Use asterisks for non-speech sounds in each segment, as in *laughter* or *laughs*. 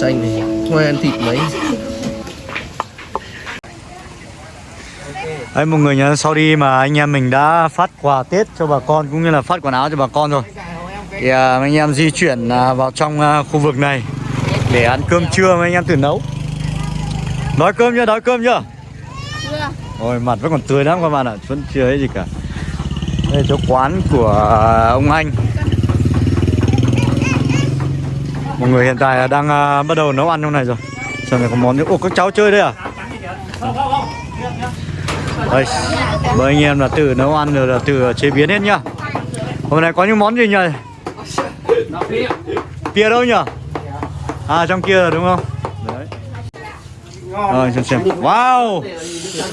chanh này Không ai ăn thịt mấy Đấy mọi người nhớ sau đi mà anh em mình đã phát quà Tết cho bà con cũng như là phát quần áo cho bà con rồi Thì à, anh em di chuyển à, vào trong à, khu vực này để ăn cơm trưa mà anh em tự nấu Đói cơm chưa? Đói cơm chưa? Chưa. Ôi mặt vẫn còn tươi lắm các bạn ạ, vẫn chưa ấy gì cả Đây chỗ quán của à, ông anh Mọi người hiện tại đang uh, bắt đầu nấu ăn trong này rồi. Xem này có món nữa, ồ các cháu chơi đây à? Đây, mời anh em là từ nấu ăn rồi là từ chế biến hết nhá. Hôm nay có những món gì nhỉ? Pia đâu nhỉ? À trong kia rồi đúng không? Đấy Rồi xem xem. Wow!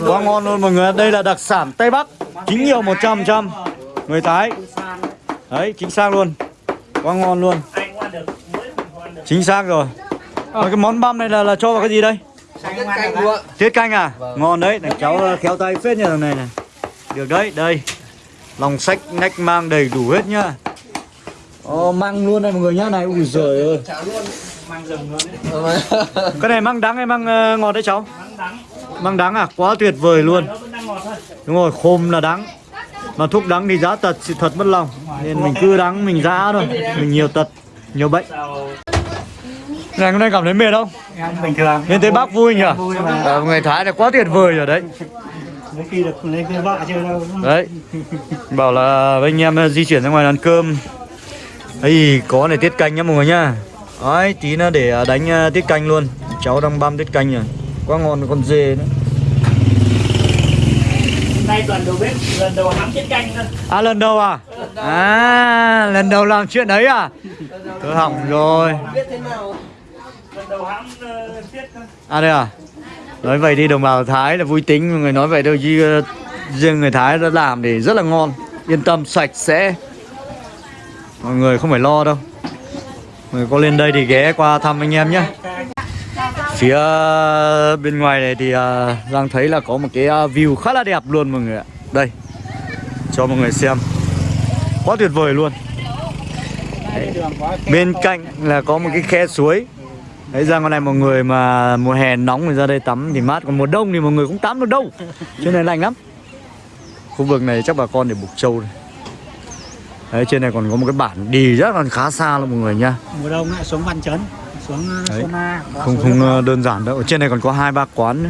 Quá ngon luôn mọi người Đây là đặc sản Tây Bắc. Chính nhiều 100% Người Thái. Đấy chính xác luôn. Quá ngon luôn. Chính xác rồi. Mà cái món băm này là, là cho vào cái gì đây? Tiết canh? Tiết canh à? Ngon đấy, thằng cháu ờ, khéo tay phết như thằng này này. Được đấy, đây. Lòng sách nách mang đầy đủ hết nhá. Ồ, mang luôn đây mọi người nhá. Này Ui giời ơi. Cái này mang đắng hay mang ờ, ngọt đấy cháu? Mang đắng. À? Quá tuyệt vời luôn. Đúng rồi, khôm là đắng. Mà thuốc đắng thì giá tật, sự thật mất lòng. Nên mình cứ đắng, mình giá thôi. Mình nhiều tật, nhiều bệnh Này hôm nay cảm thấy mệt không? bình thường. Nên thấy bác vui nhỉ? Vui mà. Ờ, người Thái là quá tuyệt vời rồi đấy. Mấy khi được lấy cái vợ chơi đâu Đấy. Bảo là với anh em ờ, di chuyển ra ngoài ăn cơm. Ấy có này tiết canh nhá mọi người nhá. Đấy tí nữa để ờ, đánh tiết canh luôn. Cháu đang băm tiết canh rồi. Quá ngon con dê nữa. Nay toàn đầu bếp lần đầu hắm chiếc canh thôi. À lần đầu à? À lần đầu làm chuyện đấy à? Tôi hỏng rồi. Lần đầu hãm uh, thôi À đây à? Nói vậy đi đồng bào Thái là vui tính. Người nói vậy đâu chứ ờ, riêng người Thái đã làm thì rất là ngon. Yên tâm sạch sẽ. Mọi người không phải lo đâu. Mọi người có lên đây thì ghé qua thăm anh em nhé. Phía bên ngoài này thì ờ, Giang thấy là có một cái ờ, view khá là đẹp luôn mọi người ạ. Đây Cho mọi người xem. Quá tuyệt vời luôn. Đấy, Bên cạnh là có một cái khe suối. Đấy ra ngoài này mọi người mà mùa hè nóng thì ra đây tắm thì mát Còn mùa đông thì mọi người cũng tắm được đâu. Trên này lạnh lắm. Khu vực này chắc bà con để buộc trâu này Đấy trên này còn có một cái bản đi rất là khá xa luôn mọi người nha. Mùa đông lại xuống văn chấn xuống. Sona có Không không ờ, đơn giản đâu. Ở trên này còn có hai ba quán nữa.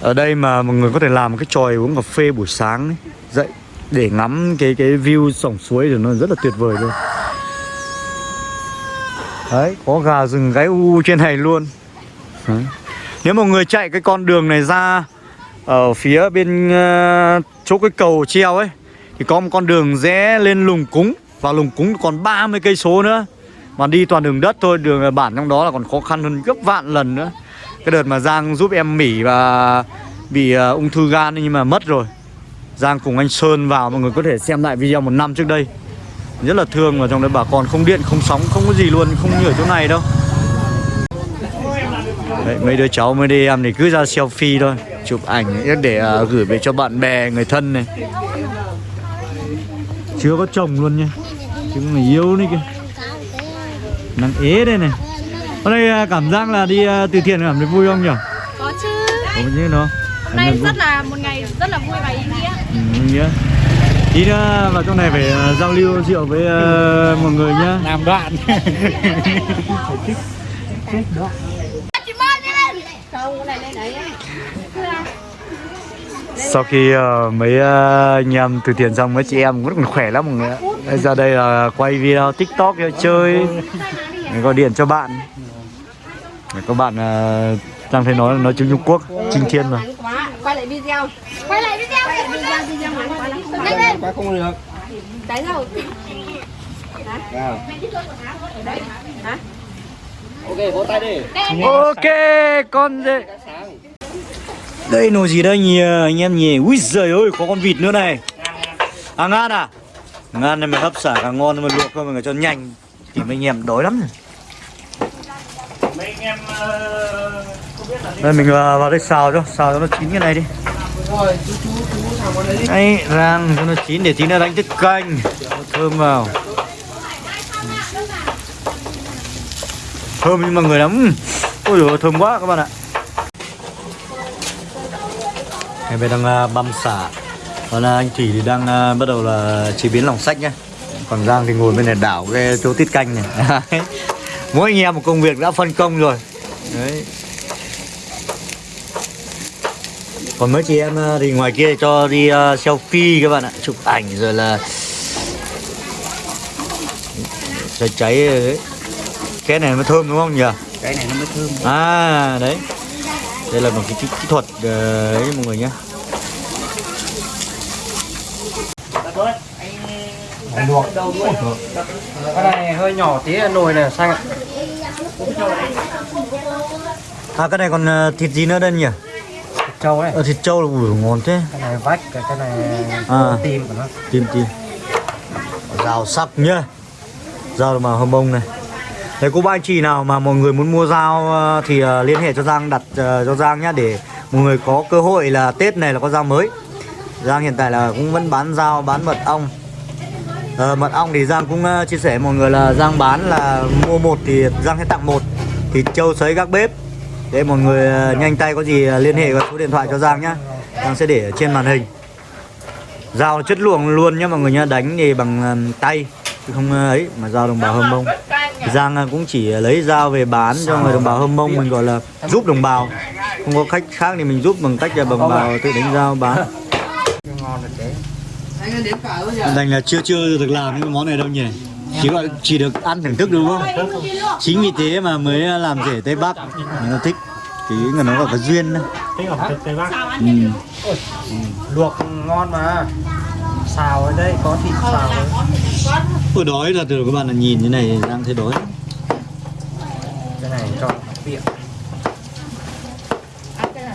Ở đây mà mọi người có thể làm cái tròi uống cà phê buổi sáng ấy, Dậy để ngắm cái cái view sổng suối thì nó rất là tuyệt vời luôn Đấy, có gà rừng gáy u trên này luôn. Đấy. Nếu mọi người chạy cái con đường này ra Ở phía bên uh, chỗ cái cầu treo ấy Thì có một con đường rẽ lên lùng cúng Và lùng cúng còn 30 cây số nữa. Mà đi toàn đường đất thôi, đường bản trong đó là còn khó khăn hơn gấp vạn lần nữa. Cái đợt mà Giang giúp em Mỹ và bị uh, ung thư gan nhưng mà mất rồi. Giang cùng anh Sơn vào mọi người có thể xem lại video một năm trước đây rất là thương và trong đấy bà con không điện không sóng không có gì luôn không như ở chỗ này đâu. Đấy, mấy đứa cháu mấy đứa em thì cứ ra selfie thôi chụp ảnh để à, gửi về cho bạn bè người thân này. Chưa có chồng luôn nha chứ người yêu đấy kìa. Nàng ế đây này. Hôm nay à, cảm giác là đi à, từ thiện cảm thấy vui không nhỉ? Có chứ. có như nó Hôm nay rất là một ngày rất là vui và ý nghĩa. Ừ, nghĩa tí nữa vào trong này phải à, giao lưu rượu với à, mọi người nhá làm đoạn Chị Mai đi lên. Không, cái này lên đấy. Sau khi uh, mấy uh, anh em từ tiền xong mấy chị em cũng khỏe lắm mọi người ạ Đây, Ra đây là quay video tiktok cho chơi gọi điện cho bạn Có bạn uh, đang thấy nói nói tiếng Trung Quốc Trinh Thiên mà. Quay lại video. Quay lại video. Quay lại video video quá lắm. Nhanh lên. Quá không được Đấy rồi. Hả? Ok, vỗ tay đi Ok con đây Đây nồi gì đây nhỉ anh em nhỉ Úi giời ơi có con vịt nữa này À ngan à Ngan này mà hấp xả càng ngon mà luộc thôi người cho nhanh Thì mấy anh em đói lắm rồi mấy anh em uh, không đây mình vào vào đây xào cho, xào cho nó chín cái này đi. Rồi, rang cho nó chín để tí nữa đánh tiết canh. Thơm vào. Thơm nhưng mà người lắm. Ôi dồi thơm quá các bạn ạ. Ngày bên đang à, băm xả. Còn à, anh Thủy thì đang à, bắt đầu là chế biến lòng sách nhá. Còn Giang thì ngồi bên này đảo cái chỗ tiết canh này. *laughs* Mỗi anh em một công việc đã phân công rồi. Đấy. Còn mấy chị em à, thì ngoài kia cho đi à, selfie các bạn ạ Chụp ảnh rồi là Cháy cháy rồi đấy. Cái này mới thơm đúng không nhỉ? cái này nó mới thơm. À đấy. Đây là một cái kỹ, kỹ thuật ờ, đấy mọi người nhé thôi anh luộc. Cái này hơi nhỏ tí nồi này xanh ạ? À cái này còn ờ, thịt gì nữa đây nhỉ? Trâu này Ờ, thịt trâu là ủi ngon thế. Cái này vách cái cái này À. tim của nó. Tim tim. Rau sắc nhá. Rau mà hâm bông này. Đấy cô ba anh chị nào mà mọi người muốn mua dao ờ, thì ờ, liên hệ cho Giang đặt ờ, cho Giang nhá để mọi người có cơ hội là Tết này là có dao mới. Giang hiện tại là cũng vẫn bán dao bán mật ong. Ờ, mật ong thì Giang cũng chia sẻ mọi người là Giang bán là mua một thì Giang sẽ tặng một. Thịt trâu sấy các bếp để mọi người ờ, nhanh tay có gì ờ, liên hệ qua số điện thoại cho Giang nhá. Giang sẽ để ở trên màn hình. Dao chất lượng luôn nhá mọi người nhá, đánh thì bằng ờ, tay không ấy mà dao đồng bào hâm mông. Giang cũng chỉ lấy dao về bán cho người đồng bào hâm mông mình gọi là giúp đồng bào không có khách khác thì mình giúp bằng cách là đồng bào tự đánh dao bán đành là chưa chưa được làm những món này đâu nhỉ chỉ gọi chỉ được ăn thưởng thức đúng không? Chính vì thế mà mới làm rể tây bắc. Người ta thích thì người nó là cái duyên đó. thế ở tây tây bắc. Ừ. luộc ngon mà. Xào ở đây có thịt xào đấy Ôi đói là từ các bạn là nhìn như này đang thấy đói. Cái này cho tiện.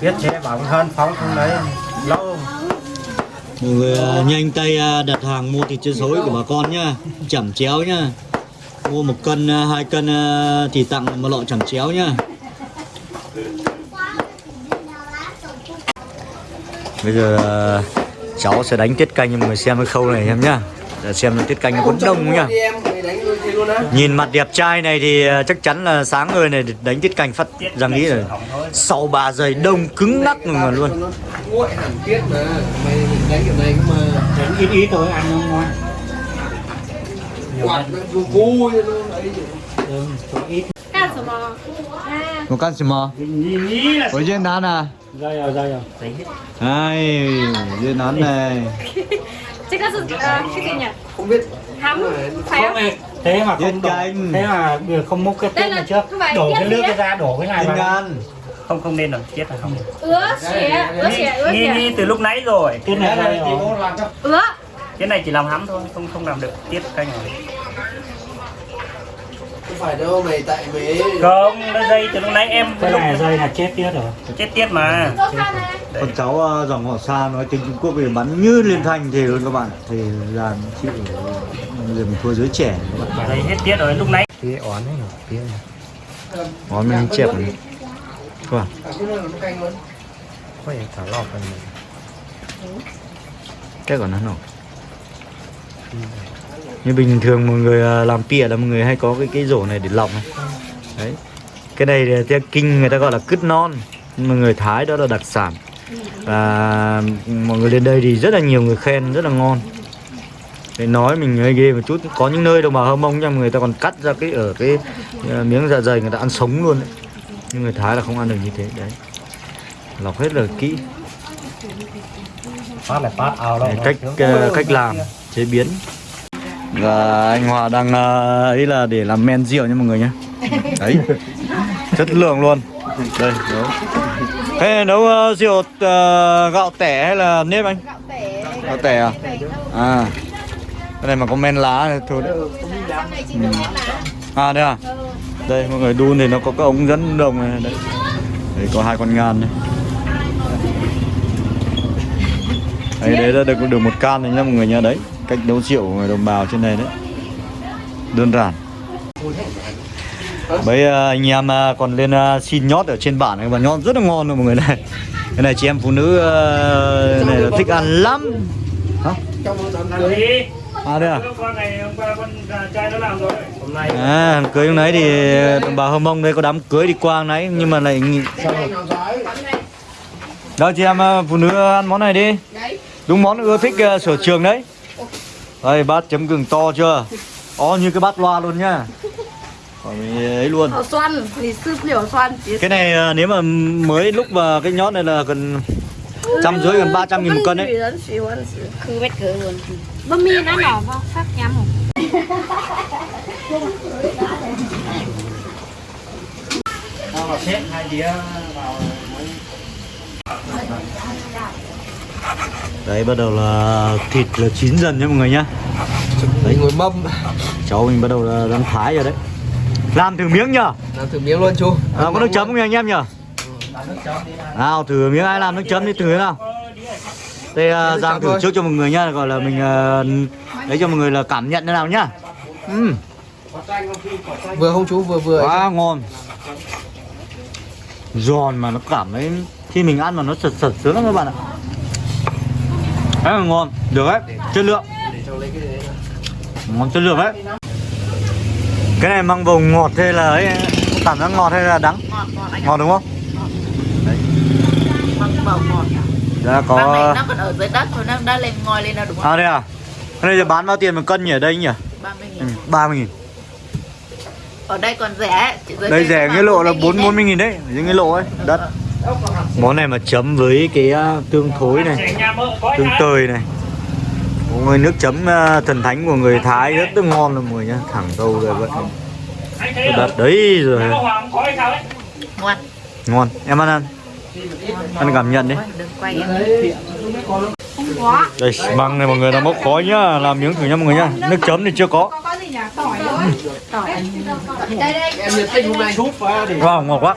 Biết chế bảo hơn phóng không đấy mọi người à, nhanh tay à, đặt hàng mua thịt chân sối của bà con nhá. Chẩm chéo nhá. Mua một cân à, hai cân thì tặng một lọ chẩm chéo nhá. Bây giờ cháu sẽ đánh tiết canh cho mọi người xem cái khâu này em nhá. Để xem là tiết canh nó có đông không nhá luôn á Nhìn mặt đẹp trai này thì ờ, chắc chắn là sáng người này đánh tiết canh phát ra nghĩ rồi Sau bà giày đông cứng ngắc mà luôn Nguội hẳn tiết mà Mày đánh kiểu này mà Đánh ít ít thôi ăn không ngoan. Quạt nó vui luôn đấy Ừ, ít một căn gì mà? Ở trên đá nè. Rồi rồi rồi rồi. Ai, dưới nón này. Chắc là sự cái gì nhỉ? Không biết. Thắm phải không? thế mà không đổ, thế mà không múc cái tiết này trước. đổ cái nước cái ra đổ cái này vào. không không nên đâu chết rồi không ứa xỉa ứa xỉa ứa xỉa. Nghi từ lúc nãy rồi. Cái này ứa. Cái này chỉ làm hắm thôi không không làm được tiết canh rồi phải đâu mày tại mày không nó dây từ lúc nãy em cái này dây là chết tiết rồi. Chết tiết mà. Con cháu ờ, dòng họ xa nói tiếng trung quốc thì bắn như liên thanh thì luôn các bạn. Thì là chịu người mình thua giới trẻ. Các bạn dây hết tiết rồi lúc nãy. Cái oán ấy rồi tía ờ, oán mình chẹp này. vâng quay thả cái này ừ. cái còn nó nổ. Ừ. Như bình thường mọi người à, làm pịa là mọi người hay có cái cái rổ này để lọc này. Đấy. Cái này thì theo kinh người ta gọi là cứt non. Mà người Thái đó là đặc sản. Và mọi người lên đây thì rất là nhiều người khen rất là ngon. Để nói mình hơi ghê một chút. Có những nơi đồng bào hâm mông nha người ta còn cắt ra cái ở cái ờ, miếng dạ dày người ta ăn sống luôn đấy. Nhưng người thái là không ăn được như thế. Đấy. Lọc hết là kỹ. Phát là phát ao đâu Đấy, cách ờ, cách làm chế biến và anh Hòa đang ờ, ấy là để làm men rượu nha mọi người nhé *laughs* đấy chất lượng luôn. Đây nấu. Thế này nấu ờ, rượu ờ, gạo tẻ hay là nếp anh? Gạo tẻ. Gạo tẻ à? À. Cái này mà có men lá thì thôi. Đấy này món lá. À đây à? Đây mọi người đun thì nó có cái ống dẫn đồng này đấy. Đấy có hai con ngan này đấy đấy được được một can rồi nhá mọi người nhá đấy cách nấu rượu của người đồng bào trên này đấy đơn giản mấy ờ, anh em ờ, còn lên ờ, xin nhót ở trên bản này và nhót rất là ngon luôn mọi người này cái này chị em phụ nữ này là thích ăn lắm Hả? À đây à? à hôm nay À, cưới hôm nãy thì đồng bào Hơ Mông đây có đám cưới đi qua nãy nhưng mà lại đó chị em phụ nữ ăn món này đi. Đúng món ưa thích sở trường đấy. Đây bát chấm gừng to chưa? To như cái bát loa luôn nhá. Còn mình ấy luôn. Ở xoăn, thì sư liều xoăn. Cái này à, nếu mà mới lúc mà cái nhót này là gần trăm rưỡi gần 300 nghìn một cân đấy Cứ bét cửa luôn. Bơ mi nó nhỏ vào phát nhắm Tao là xếp hai đĩa vào Đấy bắt đầu là thịt là chín dần nha mọi người nhá. Đấy ngồi mâm Cháu mình bắt đầu là đang thái rồi đấy. Làm thử miếng nhá. Làm thử miếng luôn chú À, có nước chấm không nhỉ anh em nhỉ? Nào thử miếng ai làm nước chấm đi thử nào. Đây Nước Giang thử thôi. trước cho mọi người nhá, gọi là mình à, lấy cho mọi người là cảm nhận thế nào nhá. Ừm, Vừa không chú vừa vừa quá ngon. Giòn mà nó cảm thấy khi mình ăn mà nó sật sật sướng lắm các bạn ạ. Đấy là ngon, được đấy, chất lượng Ngon chất lượng đấy Cái này mang vào ngọt hay là ấy Cảm giác ngọt hay là đắng Ngọt, đúng không? Đã có nó còn ở dưới đất rồi nó đã lên ngồi lên là đúng à, không? À đây à? Cái này giờ bán bao tiền một cân nhỉ ở đây nhỉ? 30 nghìn. Ừ, 30 nghìn. Ở đây còn rẻ, Đây rẻ nghĩa lộ là 40 nghìn đấy, những cái lộ ấy, ờ, đất. Ừ. Món này mà chấm với cái uh, tương thối này Tương tơi này. Mọi người nước chấm uh, thần thánh của người Thái rất là ngon luôn mọi người nhá. Thẳng đâu rồi vậy. Đất đấy rồi. Ngoan Ngon, em ăn ăn. Ăn cảm nhận đi. Đây, măng này mọi người là mốc khói nhá. Làm miếng thử nhá mọi người nhá. Nước chấm thì chưa có Em nhiệt tình hôm nay. Wow, ngọt quá.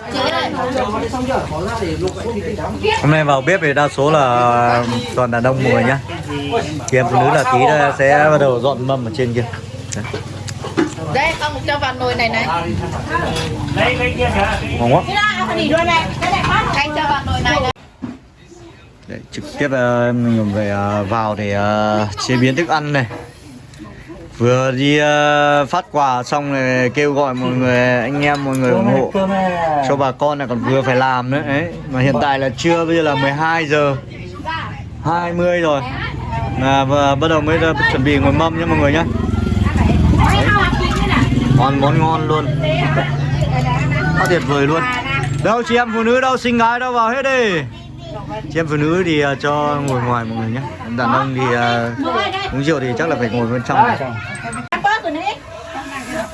Hôm nay vào bếp thì đa số là toàn đàn ông người nhá. Thì em phụ nữ là tí sẽ bắt đầu dọn mâm ở trên kia. Đấy, đây con cho vào nồi này này. Ngon quá. Anh cho vào nồi này này. Đấy, trực tiếp ờ, mình về ờ, vào để ờ, chế biến thức ăn này vừa đi uh, phát quà xong rồi kêu gọi mọi người anh em mọi người ủng hộ. Cho bà con này còn vừa phải làm nữa ấy mà hiện tại là trưa bây giờ là 12 giờ. 20 rồi. Là và bắt đầu mới ờ, chuẩn bị ngồi mâm nha mọi người nhá. Còn món ngon luôn. Quá tuyệt vời luôn. Đâu chị em phụ nữ đâu xinh gái đâu vào hết đi. Chị em phụ nữ thì uh, cho ngồi ngoài mọi người nhé đàn ông thì uh, uống rượu thì chắc là phải ngồi bên trong này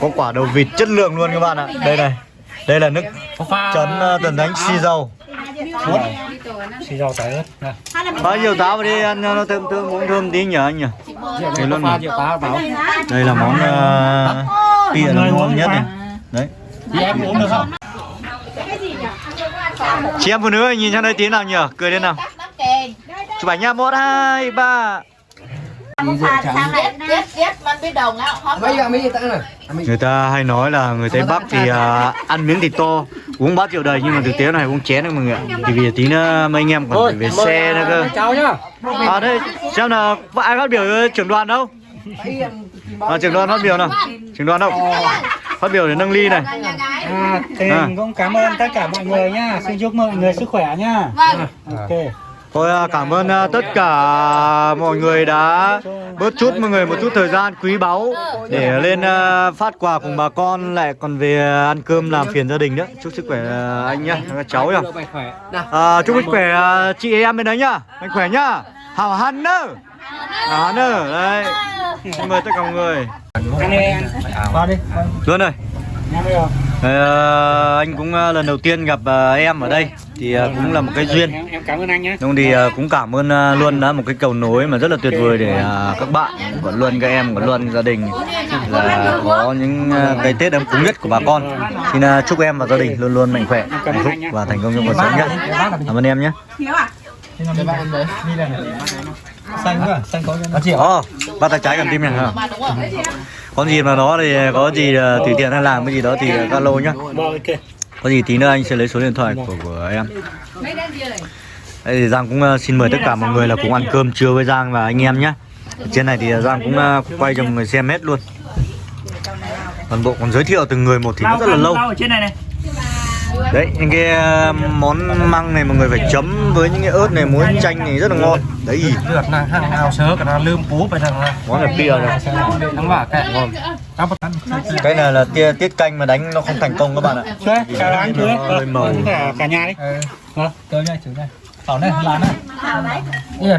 có quả đầu vịt chất lượng luôn các bạn ạ. Đây này. Đây là nước chấm ờ, tần đánh xì dầu. Xì dầu tỏi ớt. Nè. bao nhiêu táo vào đi ăn nó thơm thơm uống thơm tí nhỉ anh nhỉ? Đây luôn này. Đây là món uh, tia là ngon nhất này. Đấy. Chị em uống được không? chị em phụ nữ nhìn sang đây tí nào nhỉ? Cười lên nào. Chụp ảnh nha một hai ba. Sang này tiết tiết man biết đồng á hot Mấy gì tặng này người ta hay nói là người tây bắc thì à, ăn miếng thịt to uống bát rượu đầy nhưng mà thực tế này uống chén đấy mọi người ạ thì vì tí nữa mấy anh em còn phải về xe nữa cơ à đây xem là có ai phát biểu trưởng đoàn đâu à, trưởng đoàn phát biểu nào trưởng đoàn đâu phát biểu để nâng ly này À, thì À. cũng cảm ơn tất cả mọi người nha. Xin chúc mọi người sức khỏe nha. Vâng. Ok. Thôi à, cảm ơn à, tất cả mọi người đã bớt chút mọi người một chút thời gian quý báu để lên à, phát quà cùng bà con lại còn về ăn cơm làm phiền gia đình nữa. Chúc sức khỏe à, anh nhá, cháu nhá. À, chúc sức khỏe à, chị em bên đấy nhá. Mạnh khỏe nhá. Hảo hăn nơ. Hảo hăn nơ. Đấy. Xin mời tất cả mọi người. Anh ơi, anh. Vào đi. Luôn rồi. Ờ, anh cũng à, lần đầu tiên gặp à, em ở đây thì à, cũng là một cái duyên. Em, cảm ơn anh nhé. Đúng thì à, cũng cảm ơn à, Luân đã một cái cầu nối mà rất là tuyệt vời để các bạn của Luân các em của Luân gia đình là có những cái Tết ấm cúng nhất của bà con. Xin chúc em và gia đình luôn luôn mạnh khỏe, hạnh phúc và thành công trong cuộc sống nhé. Cảm ơn em nhé. Xanh quá, xanh có cho nó. Ồ, bắt tay trái cầm tim này hả? Có gì mà nó thì có gì tùy tiện hay làm cái gì đó thì alo nhá. Có gì tí nữa anh sẽ lấy số điện thoại của, của em. Đây thì Giang cũng uh, xin mời tất cả mọi người là cùng ăn cơm trưa với Giang và anh em nhé. trên này thì Giang cũng à, quay cho mọi người xem hết luôn. Toàn bộ còn giới thiệu từng người một thì nó rất là lâu. ở trên này này đấy những cái à, món măng này mọi người phải chấm với những cái ớt này muối chanh này rất là ngon. Đấy. Lượt là hàng nào sớ cả nó lươm cú phải là món này bia này. Thằng vả kẹ ngon. Cái này là tia tiết canh mà đánh nó không thành công các bạn ạ. Chào anh màu cả nhà đi. Tới đây chữ đây. Này đây là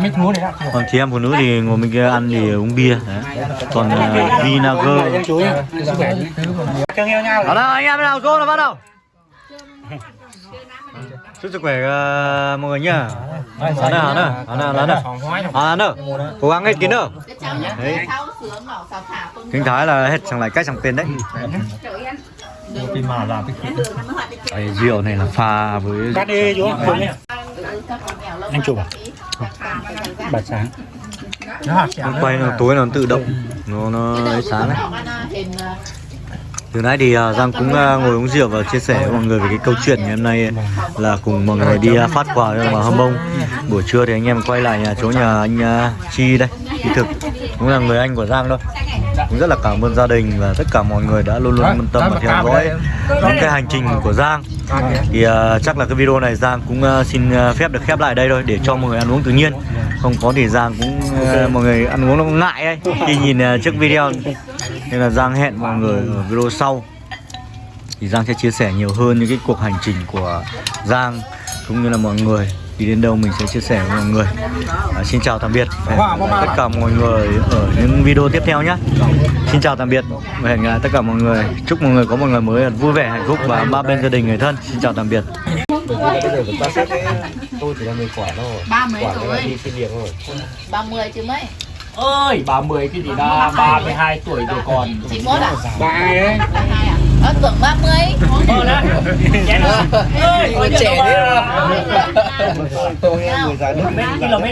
còn chị em phụ nữ thì ngồi bên kia ăn thì uống bia. Đấy. còn uh, vinager. Chú Đó nào anh em nào cô là bắt đầu chúc sức khỏe ờ, mọi người nhá. Hả nào, hả nào, hả nào, hả nào? Hả nào, cố gắng hết kín đâu. Đấy, kinh thái là hết chẳng lại cách chẳng tên đấy. Làm cái Đấy, rượu này là pha với cắt đi chú anh chụp à? Bật sáng. nó quay nó tối nó tự động. Nó nó ấy sáng đấy từ nãy thì uh, Giang cũng uh, ngồi uống rượu và chia sẻ với mọi người về cái câu chuyện ngày hôm nay là cùng mọi người đi uh, phát quà cho bà Hâm Mông buổi trưa thì anh em quay lại nhà chỗ nhà anh Chi đây Chi thực. Cũng là người anh của Giang thôi. Cũng rất là cảm ơn gia đình và tất cả mọi người đã luôn luôn quan tâm và theo dõi những cái hành trình của Giang. Thì uh, chắc là cái video này Giang cũng uh, xin uh, phép được khép lại đây thôi để cho mọi người ăn uống tự nhiên. Không có thì Giang cũng uh, mọi người ăn uống nó cũng ngại ấy. Khi nhìn uh, trước video nên là Giang hẹn mọi người ở video sau. Thì Giang sẽ chia sẻ nhiều hơn những cái cuộc hành trình của Giang cũng như là mọi người. Đi đến đâu mình sẽ chia sẻ với mọi người. À, xin chào tạm biệt. Và hẹn gặp lại tất cả mọi người ở những video tiếp theo nhé. Xin chào tạm biệt và hẹn gặp lại tất cả mọi người. Chúc mọi người có một ngày mới thật vui vẻ hạnh phúc và ba bên gia đình người thân. Xin chào tạm biệt. Ba mấy tuổi. ba mươi chứ mấy ơi 30 cái gì đó 32 tuổi rồi còn. Chị mốt à ba ai đấy ba hai à ờ tưởng ba mươi. Ờ đó Chén ơi Người trẻ thế à? Nào. km